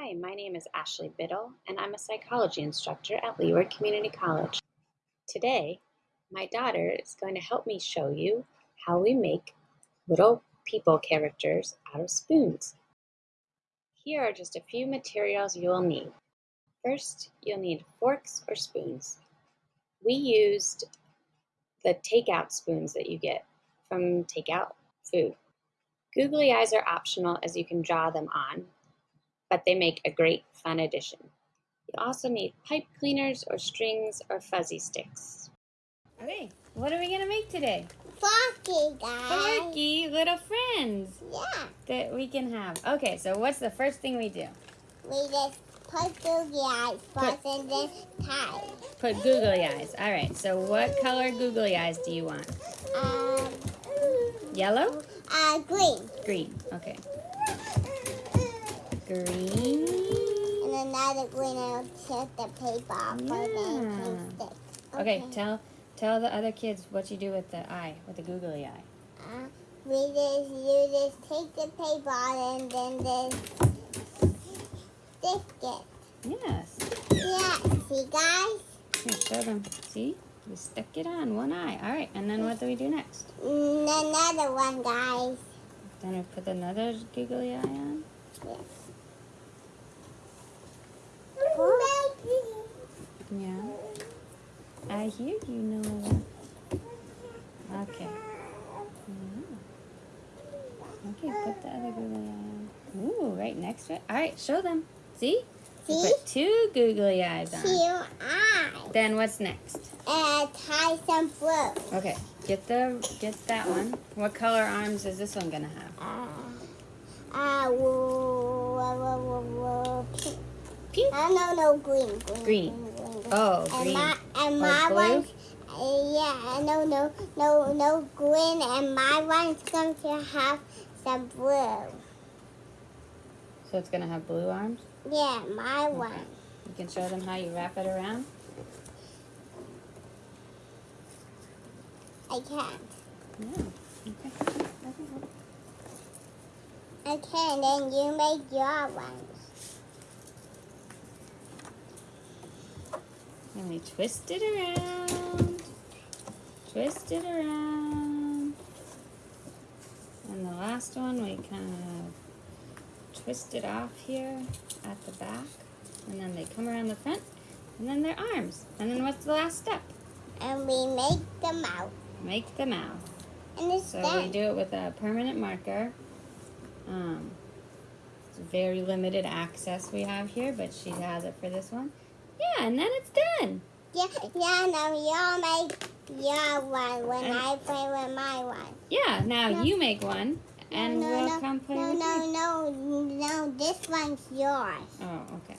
Hi, my name is Ashley Biddle, and I'm a psychology instructor at Leeward Community College. Today, my daughter is going to help me show you how we make little people characters out of spoons. Here are just a few materials you will need. First, you'll need forks or spoons. We used the takeout spoons that you get from takeout food. Googly eyes are optional as you can draw them on, but they make a great fun addition. You also need pipe cleaners or strings or fuzzy sticks. Okay, what are we gonna make today? Forky, guys. Forky little friends Yeah. that we can have. Okay, so what's the first thing we do? We just put googly eyes first and then tie. Put googly eyes. All right, so what color googly eyes do you want? Um, Yellow? uh, green. Green. Okay. Green. And another green and check the paper off for the Yeah. stick. Okay, tell tell the other kids what you do with the eye, with the googly eye. Uh, we just, you just take the paper out and then just stick it. Yes. Yeah, see guys? Here, show them. See? We stuck it on one eye. All right, and then what do we do next? Another one, guys. Then we put another googly eye on. Yes. Yeah. I hear you, Noah. Okay. Mhm. Okay, put the other googly eye on. Ooh, right next to it. All right, show them. See? See? put two googly eyes on. Two eyes. Then what's next? And tie some blue. Okay, get the get that one. What color arms is this one gonna have? Uh, uh, woo, woo, woo, woo, pink. Pink. Uh, no, no, green, green, Green. Oh, and green. My, and Or my blue? one, uh, yeah, no, no, no, no green, and my one's going to have some blue. So it's gonna have blue arms. Yeah, my one. You can show them how you wrap it around. I can't. Yeah. Okay. Okay, and then you make your ones. And we twist it around. Twist it around. And the last one we kind of twist it off here at the back. And then they come around the front. And then their arms. And then what's the last step? And we make the mouth. Make the mouth. And it's So we do it with a permanent marker. Um, it's very limited access we have here, but she has it for this one. Yeah, and then it's done. Yeah, yeah, now you make your one when And- I play with my one. Yeah, now No. you make one, and no, we'll no, come play no, with no, you. no, no, this one's yours. Oh, okay.